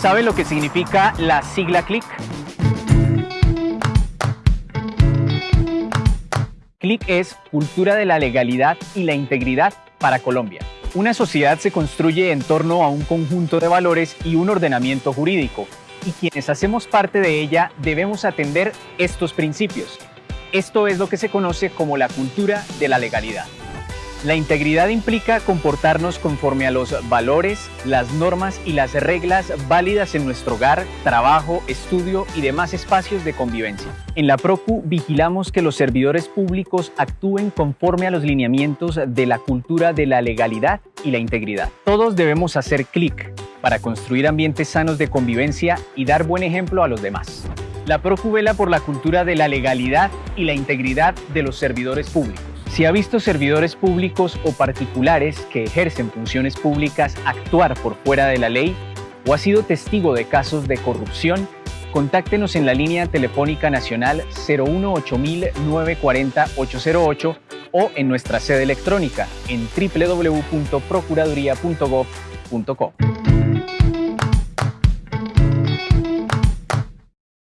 ¿Sabe lo que significa la sigla CLIC? CLIC es Cultura de la Legalidad y la Integridad para Colombia. Una sociedad se construye en torno a un conjunto de valores y un ordenamiento jurídico, y quienes hacemos parte de ella debemos atender estos principios. Esto es lo que se conoce como la cultura de la legalidad. La integridad implica comportarnos conforme a los valores, las normas y las reglas válidas en nuestro hogar, trabajo, estudio y demás espacios de convivencia. En la PROCU vigilamos que los servidores públicos actúen conforme a los lineamientos de la cultura de la legalidad y la integridad. Todos debemos hacer clic para construir ambientes sanos de convivencia y dar buen ejemplo a los demás. La PROCU vela por la cultura de la legalidad y la integridad de los servidores públicos. Si ha visto servidores públicos o particulares que ejercen funciones públicas actuar por fuera de la ley o ha sido testigo de casos de corrupción, contáctenos en la línea telefónica nacional 018-940-808 o en nuestra sede electrónica en www.procuraduría.gov.co.